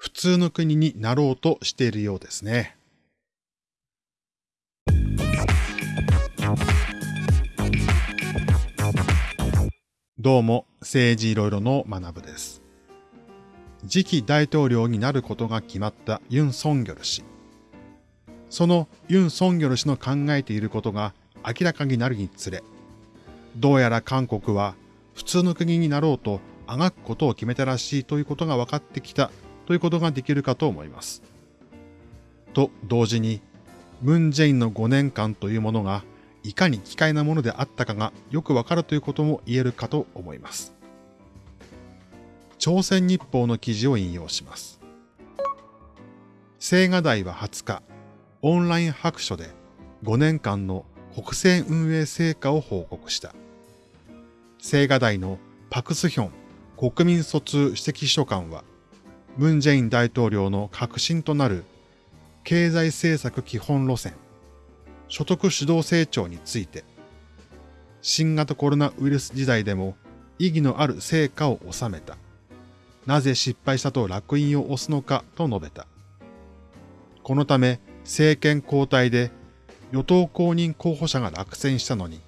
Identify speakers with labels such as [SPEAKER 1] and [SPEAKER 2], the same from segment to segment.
[SPEAKER 1] 普通の国になろうとしているようですね。どうも、政治いろいろの学部です。次期大統領になることが決まったユン・ソンギョル氏。そのユン・ソンギョル氏の考えていることが明らかになるにつれ、どうやら韓国は普通の国になろうとあがくことを決めたらしいということが分かってきたということができるかと思います。と同時に、ムン・ジェインの5年間というものがいかに奇怪なものであったかがよくわかるということも言えるかと思います。朝鮮日報の記事を引用します。青瓦台は20日、オンライン白書で5年間の国政運営成果を報告した。青瓦台のパクスヒョン国民疎通首席秘書官は、ムン・ジェイン大統領の核心となる経済政策基本路線、所得主導成長について、新型コロナウイルス時代でも意義のある成果を収めた。なぜ失敗したと楽印を押すのかと述べた。このため政権交代で与党公認候補者が落選したのに、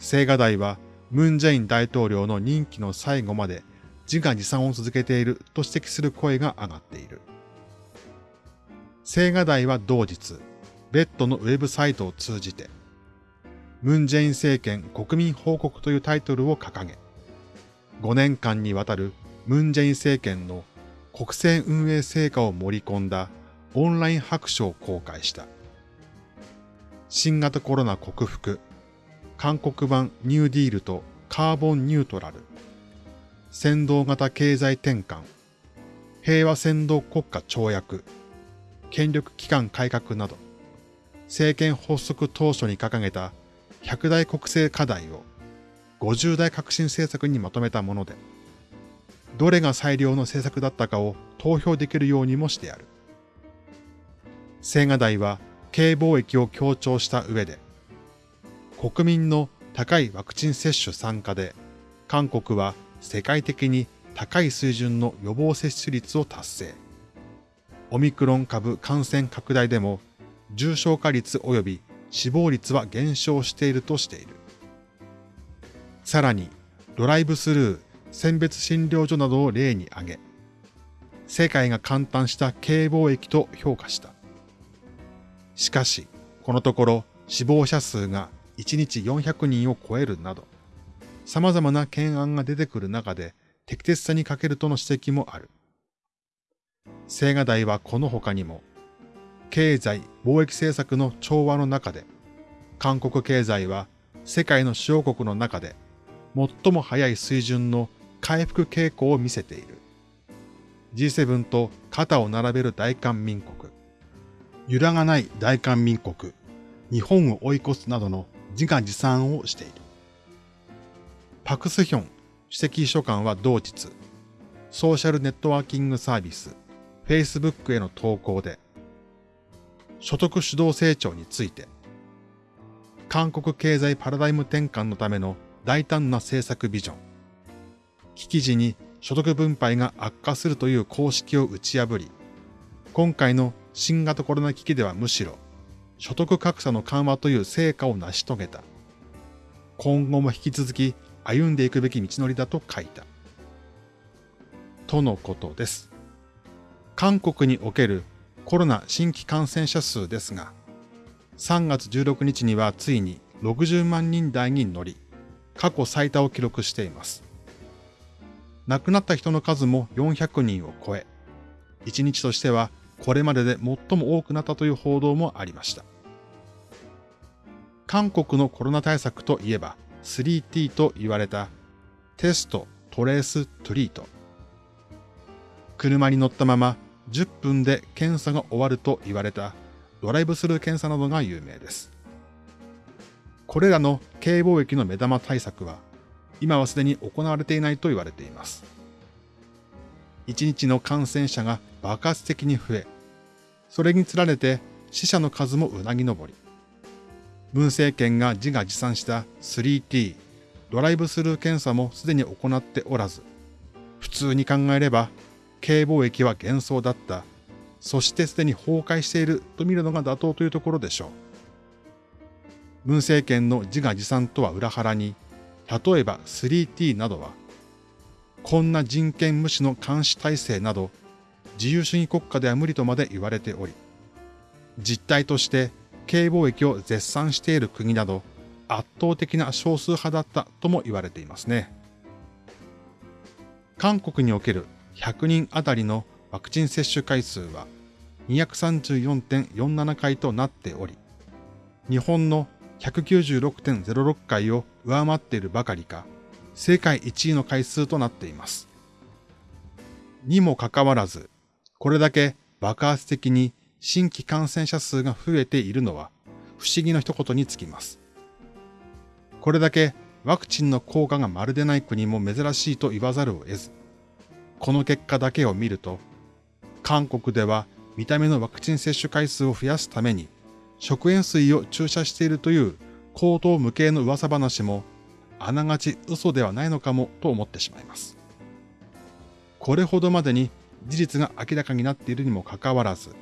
[SPEAKER 1] 青瓦台はムン・ジェイン大統領の任期の最後まで自画自賛を続けていると指摘する声が上がっている。青瓦台は同日、ベッドのウェブサイトを通じて、ムン・ジェイン政権国民報告というタイトルを掲げ、5年間にわたるムン・ジェイン政権の国政運営成果を盛り込んだオンライン白書を公開した。新型コロナ克服、韓国版ニューディールとカーボンニュートラル、先導型経済転換、平和先導国家跳躍、権力機関改革など、政権発足当初に掲げた100大国政課題を50大革新政策にまとめたもので、どれが最良の政策だったかを投票できるようにもしてある。青瓦台は軽貿易を強調した上で、国民の高いワクチン接種参加で、韓国は世界的に高い水準の予防接種率を達成。オミクロン株感染拡大でも重症化率及び死亡率は減少しているとしている。さらに、ドライブスルー、選別診療所などを例に挙げ、世界が簡単した軽貿易と評価した。しかし、このところ死亡者数が1日400人を超えるなど、様々な懸案が出てくる中で適切さに欠けるとの指摘もある。青瓦台はこの他にも、経済貿易政策の調和の中で、韓国経済は世界の主要国の中で最も早い水準の回復傾向を見せている。G7 と肩を並べる大韓民国、揺らがない大韓民国、日本を追い越すなどの自画自賛をしている。パクスヒョン首席秘書官は同日、ソーシャルネットワーキングサービス Facebook への投稿で、所得主導成長について、韓国経済パラダイム転換のための大胆な政策ビジョン、危機時に所得分配が悪化するという公式を打ち破り、今回の新型コロナ危機ではむしろ所得格差の緩和という成果を成し遂げた。今後も引き続き歩んでいくべき道のりだと書いた。とのことです。韓国におけるコロナ新規感染者数ですが、3月16日にはついに60万人台に乗り、過去最多を記録しています。亡くなった人の数も400人を超え、1日としてはこれまでで最も多くなったという報道もありました。韓国のコロナ対策といえば 3T と言われたテスト、トレース、トリート。車に乗ったまま10分で検査が終わると言われたドライブスルー検査などが有名です。これらの軽貿易の目玉対策は今はすでに行われていないと言われています。1日の感染者が爆発的に増え、それにつられて死者の数もうなぎ登り、文政権が自画自賛した 3T、ドライブスルー検査もすでに行っておらず、普通に考えれば K 貿易は幻想だった。そしてすでに崩壊していると見るのが妥当というところでしょう。文政権の自画自賛とは裏腹に、例えば 3T などは、こんな人権無視の監視体制など、自由主義国家では無理とまで言われており、実態として軽貿易を絶賛している国など、圧倒的な少数派だったとも言われていますね。韓国における100人あたりのワクチン接種回数は234.47回となっており、日本の196.06回を上回っているばかりか、世界1位の回数となっています。にもかかわらず、これだけ爆発的に新規感染者数が増えているのは不思議の一言につきます。これだけワクチンの効果がまるでない国も珍しいと言わざるを得ず、この結果だけを見ると、韓国では見た目のワクチン接種回数を増やすために食塩水を注射しているという口頭無形の噂話もあながち嘘ではないのかもと思ってしまいます。これほどまでに事実が明らかになっているにもかかわらず、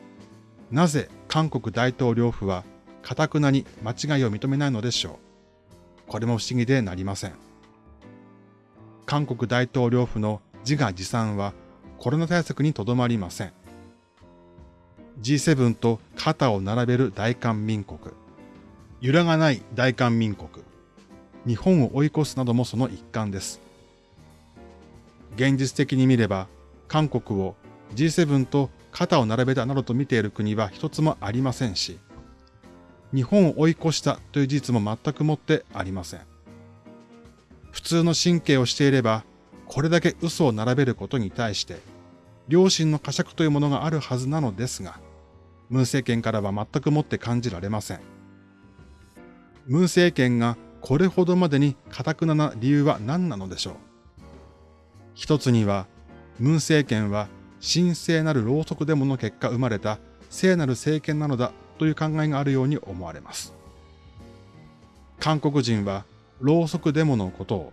[SPEAKER 1] なぜ韓国大統領府は堅くなに間違いを認めないのでしょう？これも不思議でなりません。韓国大統領府の自画自賛はコロナ対策にとどまりません。G7 と肩を並べる大韓民国。揺らがない大韓民国。日本を追い越すなどもその一環です。現実的に見れば、韓国を G7 と肩を並べたなどと見ている国は一つもありませんし、日本を追い越したという事実も全くもってありません。普通の神経をしていれば、これだけ嘘を並べることに対して、良心の呵責というものがあるはずなのですが、文政権からは全くもって感じられません。文政権がこれほどまでに堅くなな理由は何なのでしょう？一つには、文政権は神聖なるろうそくデモの結果生まれた聖なる政権なのだという考えがあるように思われます。韓国人はろうそくデモのことを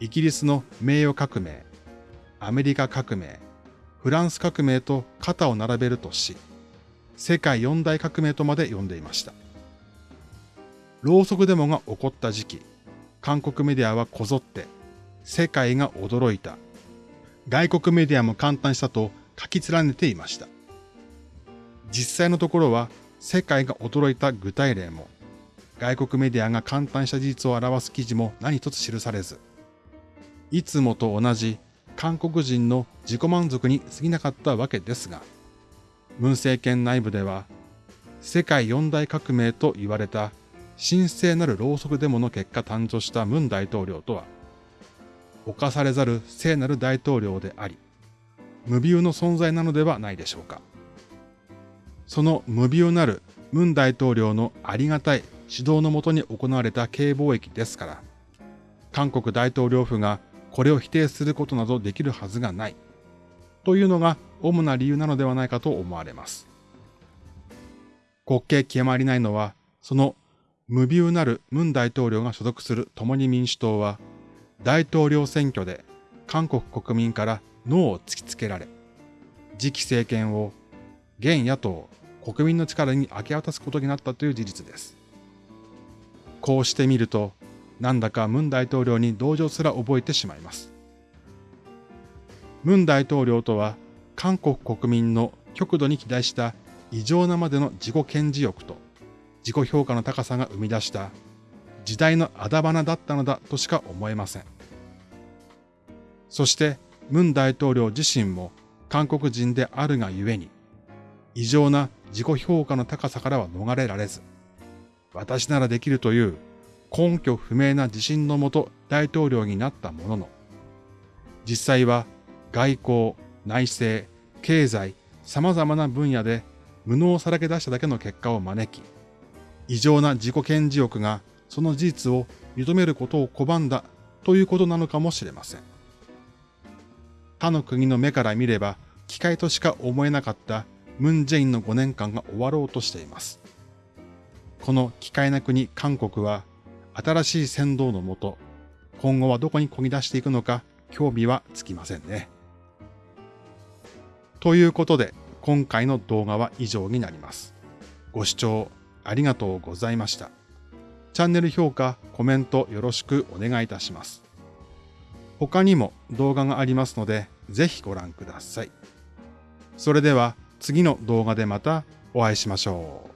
[SPEAKER 1] イギリスの名誉革命、アメリカ革命、フランス革命と肩を並べるとし、世界四大革命とまで呼んでいました。ろうそくデモが起こった時期、韓国メディアはこぞって、世界が驚いた。外国メディアも簡単したと書き連ねていました。実際のところは、世界が驚いた具体例も、外国メディアが簡単した事実を表す記事も何一つ記されず、いつもと同じ韓国人の自己満足に過ぎなかったわけですが、文政権内部では、世界四大革命と言われた神聖なるろうそくデモの結果誕生した文大統領とは、犯されざる聖なる大統領であり、無ビの存在なのではないでしょうか。その無ビュなる文大統領のありがたい指導のもとに行われた軽貿易ですから、韓国大統領府がこれを否定することなどできるはずがない。というのが主な理由なのではないかと思われます。国慶極まりないのは、その無ビューなるムン大統領が所属する共に民主党は、大統領選挙で韓国国民からノーを突きつけられ、次期政権を現野党、国民の力に明け渡すことになったという事実です。こうしてみると、なんだかムン大統領に同情すら覚えてしまいます。ムン大統領とは韓国国民の極度に期待した異常なまでの自己顕示欲と自己評価の高さが生み出した時代のあだ花だったのだとしか思えません。そしてムン大統領自身も韓国人であるがゆえに異常な自己評価の高さからは逃れられず私ならできるという根拠不明な自信のもと大統領になったものの実際は外交、内政、経済、様々な分野で無能をさらけ出しただけの結果を招き、異常な自己顕示欲がその事実を認めることを拒んだということなのかもしれません。他の国の目から見れば機械としか思えなかったムン・ジェインの5年間が終わろうとしています。この機械な国韓国は新しい先導のもと、今後はどこにこぎ出していくのか興味はつきませんね。ということで、今回の動画は以上になります。ご視聴ありがとうございました。チャンネル評価、コメントよろしくお願いいたします。他にも動画がありますので、ぜひご覧ください。それでは次の動画でまたお会いしましょう。